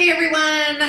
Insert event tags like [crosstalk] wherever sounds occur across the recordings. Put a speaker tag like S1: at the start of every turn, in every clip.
S1: Hey everyone,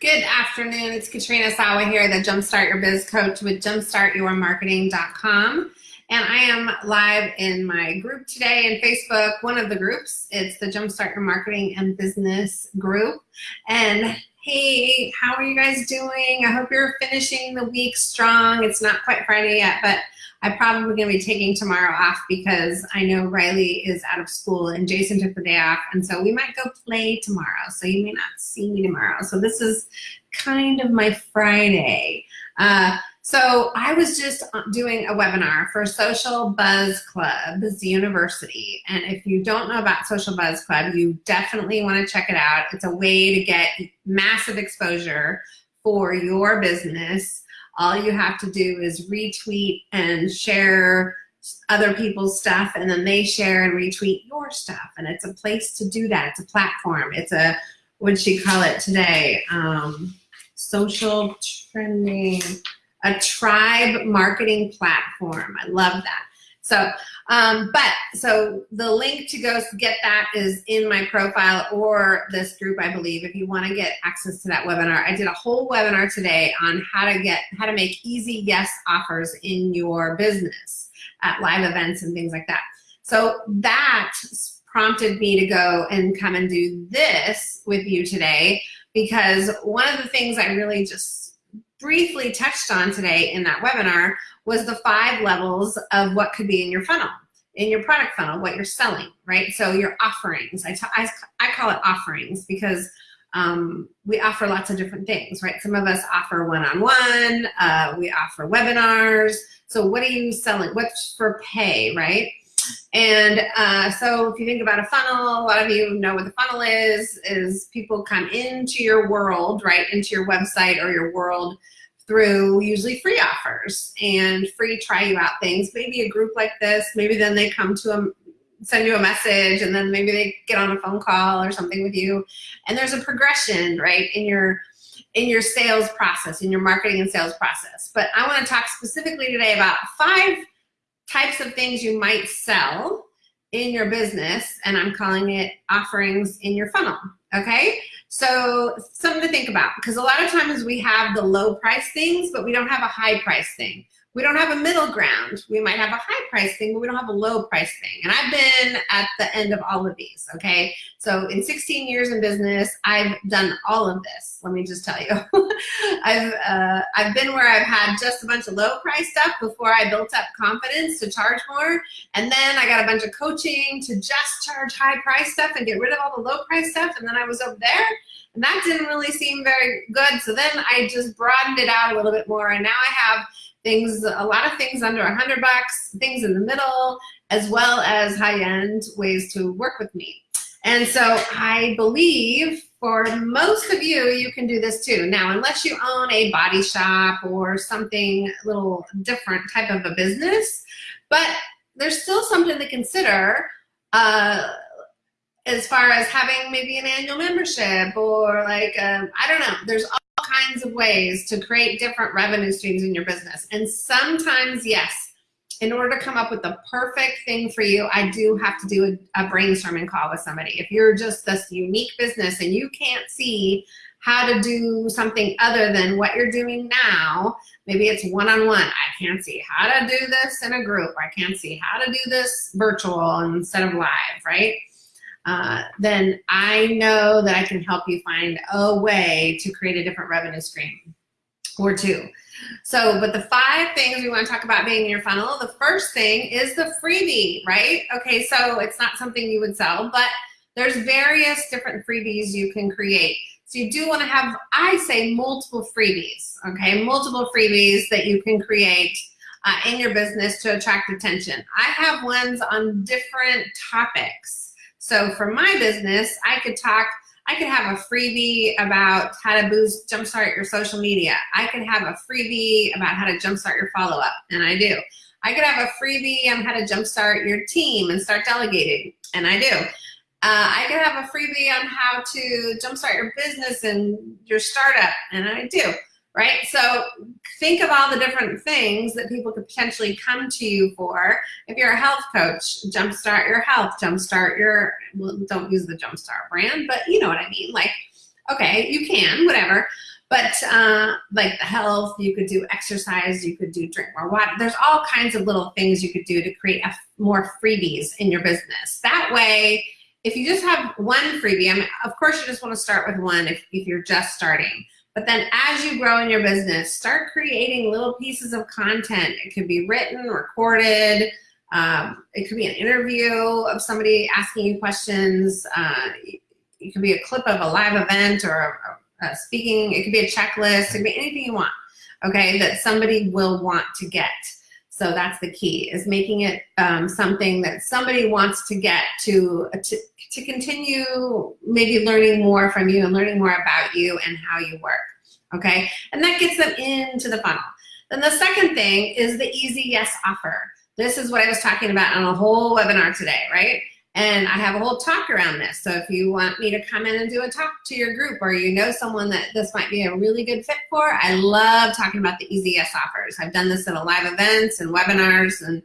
S1: good afternoon. It's Katrina Sawa here, the Jumpstart Your Biz Coach with jumpstartyourmarketing.com. And I am live in my group today in Facebook, one of the groups. It's the Jumpstart Your Marketing and Business group. And hey, how are you guys doing? I hope you're finishing the week strong. It's not quite Friday yet, but I'm probably going to be taking tomorrow off because I know Riley is out of school and Jason took the day off. And so we might go play tomorrow. So you may not see me tomorrow. So this is kind of my Friday. Uh, so I was just doing a webinar for Social Buzz Club's University. And if you don't know about Social Buzz Club, you definitely want to check it out. It's a way to get massive exposure for your business. All you have to do is retweet and share other people's stuff and then they share and retweet your stuff. And it's a place to do that. It's a platform. It's a what'd she call it today um, social trending a tribe marketing platform i love that so um, but so the link to go get that is in my profile or this group, I believe, if you want to get access to that webinar. I did a whole webinar today on how to get how to make easy yes offers in your business at live events and things like that. So that prompted me to go and come and do this with you today because one of the things I really just briefly touched on today in that webinar was the five levels of what could be in your funnel, in your product funnel, what you're selling, right? So your offerings, I, I, I call it offerings because um, we offer lots of different things, right? Some of us offer one-on-one, -on -one, uh, we offer webinars. So what are you selling? What's for pay, right? And uh, so if you think about a funnel, a lot of you know what the funnel is, is people come into your world, right, into your website or your world through usually free offers and free try you out things. Maybe a group like this, maybe then they come to a, send you a message and then maybe they get on a phone call or something with you. And there's a progression, right, in your in your sales process, in your marketing and sales process. But I want to talk specifically today about five types of things you might sell in your business, and I'm calling it offerings in your funnel, okay? So something to think about because a lot of times we have the low price things, but we don't have a high price thing. We don't have a middle ground. We might have a high price thing, but we don't have a low price thing. And I've been at the end of all of these, okay? So in 16 years in business, I've done all of this. Let me just tell you. [laughs] I've, uh, I've been where I've had just a bunch of low price stuff before I built up confidence to charge more. And then I got a bunch of coaching to just charge high price stuff and get rid of all the low price stuff. And then I was over there and that didn't really seem very good. So then I just broadened it out a little bit more. And now I have things, a lot of things under a hundred bucks, things in the middle, as well as high-end ways to work with me. And so I believe for most of you, you can do this too. Now, unless you own a body shop or something a little different type of a business, but there's still something to consider uh, as far as having maybe an annual membership or like, um, I don't know, there's kinds of ways to create different revenue streams in your business. And sometimes, yes, in order to come up with the perfect thing for you, I do have to do a, a brainstorming call with somebody. If you're just this unique business and you can't see how to do something other than what you're doing now, maybe it's one-on-one. -on -one. I can't see how to do this in a group. I can't see how to do this virtual instead of live, right? Uh, then I know that I can help you find a way to create a different revenue stream or two. So, but the five things we want to talk about being in your funnel, the first thing is the freebie, right? Okay, so it's not something you would sell, but there's various different freebies you can create. So you do want to have, I say, multiple freebies, okay? Multiple freebies that you can create uh, in your business to attract attention. I have ones on different topics. So for my business, I could talk, I could have a freebie about how to boost, jumpstart your social media. I could have a freebie about how to jumpstart your follow-up, and I do. I could have a freebie on how to jumpstart your team and start delegating, and I do. Uh, I could have a freebie on how to jumpstart your business and your startup, and I do right? So think of all the different things that people could potentially come to you for. If you're a health coach, jumpstart your health, jumpstart your, well, don't use the jumpstart brand, but you know what I mean. Like, Okay, you can, whatever. But uh, like the health, you could do exercise, you could do drink more water. There's all kinds of little things you could do to create a, more freebies in your business. That way, if you just have one freebie, I mean, of course you just want to start with one if, if you're just starting. But then as you grow in your business, start creating little pieces of content. It could be written, recorded, um, it could be an interview of somebody asking you questions. Uh, it could be a clip of a live event or a, a speaking. It could be a checklist. It could be anything you want, okay, that somebody will want to get. So that's the key, is making it um, something that somebody wants to get to, to, to continue maybe learning more from you and learning more about you and how you work, okay? And that gets them into the funnel. Then the second thing is the easy yes offer. This is what I was talking about on a whole webinar today, right? And I have a whole talk around this. So if you want me to come in and do a talk to your group or you know someone that this might be a really good fit for, I love talking about the Yes offers. I've done this in a live events and webinars. And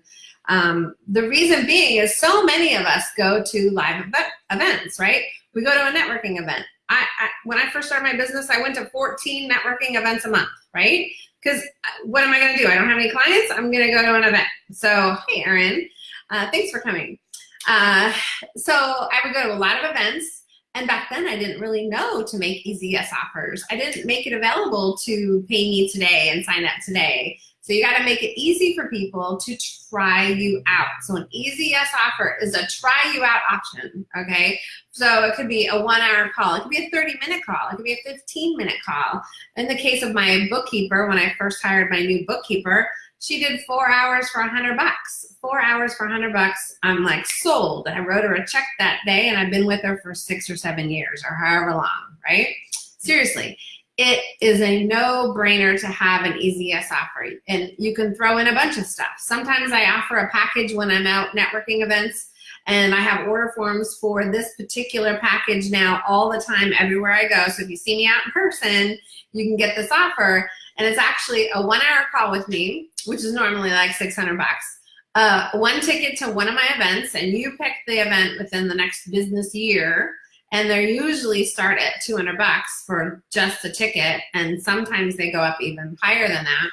S1: um, the reason being is so many of us go to live events, right? We go to a networking event. I, I, when I first started my business, I went to 14 networking events a month, right? Because uh, what am I going to do? I don't have any clients. I'm going to go to an event. So, hey, Erin, uh, thanks for coming. Uh, so I would go to a lot of events. And back then I didn't really know to make easy yes offers. I didn't make it available to pay me today and sign up today. So you gotta make it easy for people to try you out. So an easy yes offer is a try you out option, okay? So it could be a one hour call, it could be a 30 minute call, it could be a 15 minute call. In the case of my bookkeeper, when I first hired my new bookkeeper, she did four hours for a hundred bucks. Four hours for a hundred bucks, I'm like sold. I wrote her a check that day and I've been with her for six or seven years or however long, right? Seriously, it is a no-brainer to have an easy offer. And you can throw in a bunch of stuff. Sometimes I offer a package when I'm out networking events and I have order forms for this particular package now all the time everywhere I go. So if you see me out in person, you can get this offer. And it's actually a one hour call with me, which is normally like 600 bucks. Uh, one ticket to one of my events and you pick the event within the next business year and they usually start at 200 bucks for just the ticket and sometimes they go up even higher than that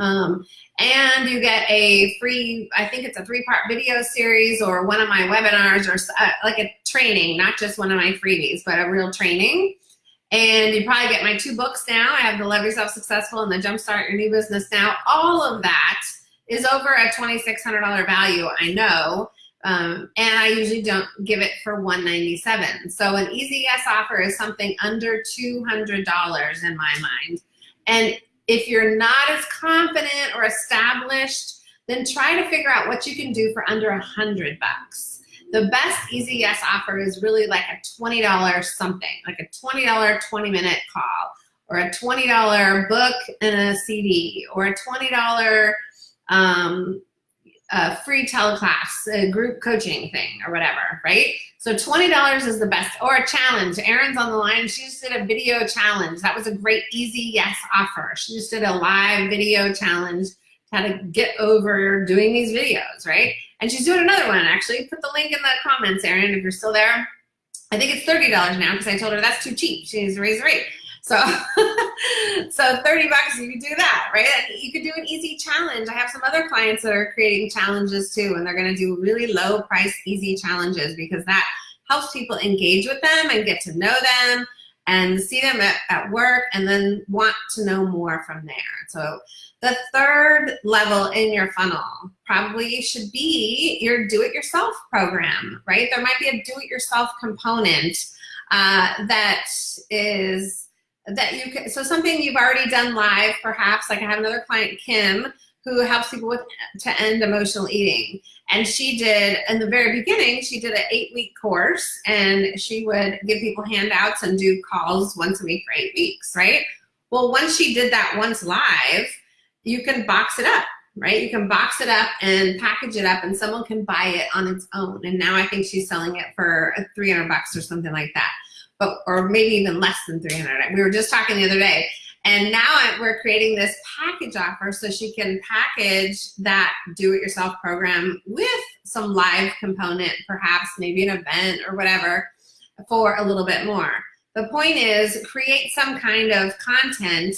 S1: um, and you get a free i think it's a three-part video series or one of my webinars or uh, like a training not just one of my freebies but a real training and you probably get my two books now i have the love yourself successful and the jumpstart your new business now all of that is over a $2600 value i know um, and I usually don't give it for 197 So an easy yes offer is something under $200 in my mind. And if you're not as confident or established, then try to figure out what you can do for under a hundred bucks. The best easy yes offer is really like a $20 something, like a $20 20 minute call or a $20 book and a CD or a $20 um, a free teleclass, a group coaching thing or whatever, right? So $20 is the best, or a challenge. Erin's on the line, she just did a video challenge. That was a great easy yes offer. She just did a live video challenge how to get over doing these videos, right? And she's doing another one actually. Put the link in the comments, Erin, if you're still there. I think it's $30 now because I told her that's too cheap. She needs to raise the rate. So, [laughs] so 30 bucks, you could do that, right? You could do an easy challenge. I have some other clients that are creating challenges too, and they're gonna do really low price, easy challenges because that helps people engage with them and get to know them and see them at, at work and then want to know more from there. So the third level in your funnel probably should be your do-it-yourself program, right? There might be a do-it-yourself component uh, that is that you can, so something you've already done live perhaps, like I have another client, Kim, who helps people with to end emotional eating. And she did, in the very beginning, she did an eight week course and she would give people handouts and do calls once a week for eight weeks, right? Well, once she did that once live, you can box it up, right? You can box it up and package it up and someone can buy it on its own. And now I think she's selling it for 300 bucks or something like that but or maybe even less than 300. We were just talking the other day. And now we're creating this package offer so she can package that do-it-yourself program with some live component, perhaps maybe an event or whatever, for a little bit more. the point is create some kind of content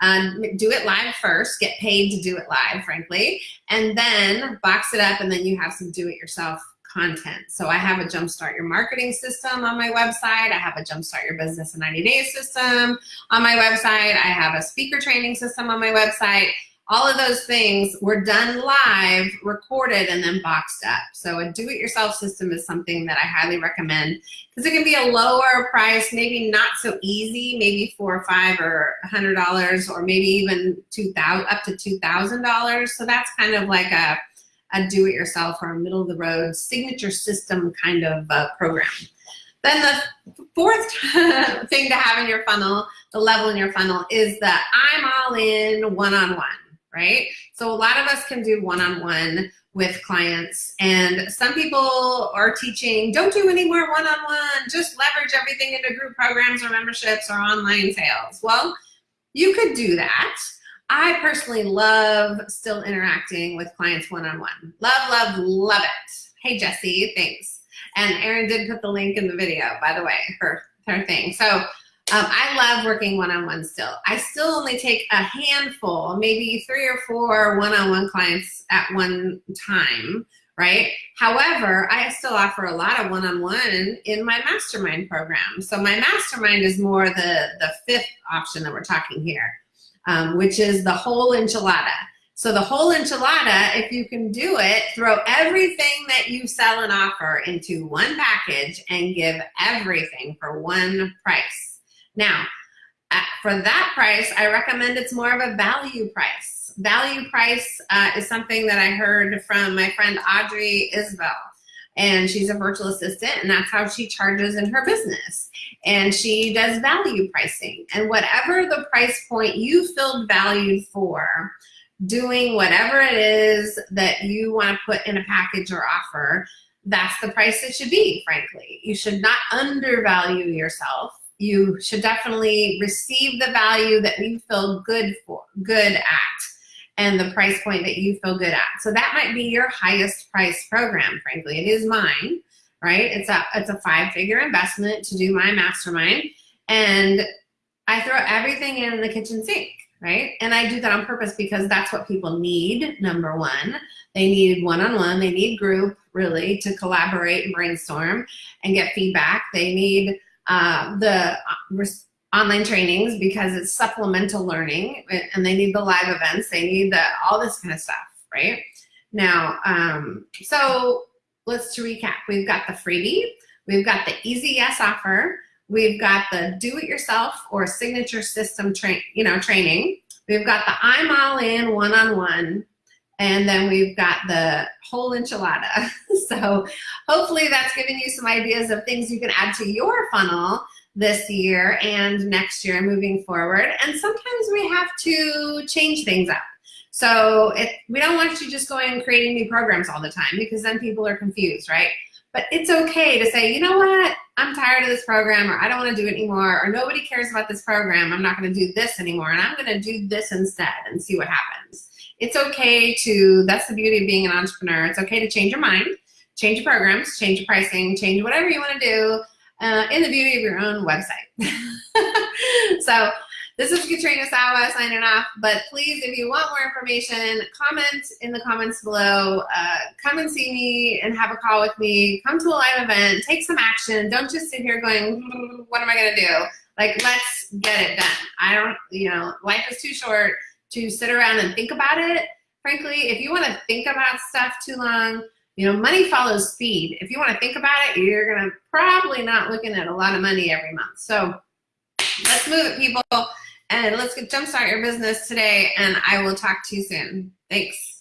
S1: um, do it live first, get paid to do it live, frankly, and then box it up and then you have some do-it-yourself content. So I have a Jumpstart Your Marketing system on my website. I have a Jumpstart Your Business in 90 Days system on my website. I have a speaker training system on my website all of those things were done live, recorded, and then boxed up. So a do-it-yourself system is something that I highly recommend because it can be a lower price, maybe not so easy, maybe four or five or a hundred dollars, or maybe even two thousand up to two thousand dollars. So that's kind of like a a do-it-yourself or a middle-of-the-road signature system kind of uh, program. Then the fourth [laughs] thing to have in your funnel, the level in your funnel, is the I'm all in one-on-one. -on -one right? So a lot of us can do one-on-one -on -one with clients and some people are teaching, don't do any more one-on-one, -on -one, just leverage everything into group programs or memberships or online sales. Well, you could do that. I personally love still interacting with clients one-on-one. -on -one. Love, love, love it. Hey, Jesse, thanks. And Erin did put the link in the video, by the way, her, her thing. So um, I love working one-on-one still. I still only take a handful, maybe three or four one-on-one -on -one clients at one time, right? However, I still offer a lot of one-on-one -on -one in my mastermind program. So my mastermind is more the, the fifth option that we're talking here, um, which is the whole enchilada. So the whole enchilada, if you can do it, throw everything that you sell and offer into one package and give everything for one price. Now, for that price, I recommend it's more of a value price. Value price uh, is something that I heard from my friend Audrey Isbell. And she's a virtual assistant, and that's how she charges in her business. And she does value pricing. And whatever the price point you feel valued for, doing whatever it is that you want to put in a package or offer, that's the price it should be, frankly. You should not undervalue yourself you should definitely receive the value that you feel good for, good at, and the price point that you feel good at. So that might be your highest price program, frankly. It is mine, right? It's a, it's a five figure investment to do my mastermind. And I throw everything in the kitchen sink, right? And I do that on purpose because that's what people need, number one. They need one-on-one, -on -one, they need group, really, to collaborate and brainstorm and get feedback. They need uh, the uh, online trainings because it's supplemental learning and they need the live events, they need the all this kind of stuff, right? Now, um, so let's to recap. We've got the freebie, we've got the easy yes offer, we've got the do-it-yourself or signature system train, you know, training. We've got the I'm all in one-on-one, -on -one, and then we've got the whole enchilada. [laughs] so hopefully that's giving you some ideas of things you can add to your funnel this year and next year moving forward. And sometimes we have to change things up. So it, we don't want you just going and creating new programs all the time because then people are confused, right? But it's okay to say, you know what, I'm tired of this program or I don't want to do it anymore or nobody cares about this program. I'm not going to do this anymore and I'm going to do this instead and see what happens it's okay to, that's the beauty of being an entrepreneur. It's okay to change your mind, change your programs, change your pricing, change whatever you want to do uh, in the beauty of your own website. [laughs] so this is Katrina Sawa signing off, but please, if you want more information, comment in the comments below. Uh, come and see me and have a call with me. Come to a live event. Take some action. Don't just sit here going, hmm, what am I going to do? Like, let's get it done. I don't, you know, life is too short to sit around and think about it. Frankly, if you want to think about stuff too long, you know, money follows speed. If you want to think about it, you're going to probably not looking at a lot of money every month. So let's move it, people, and let's get jumpstart your business today, and I will talk to you soon. Thanks.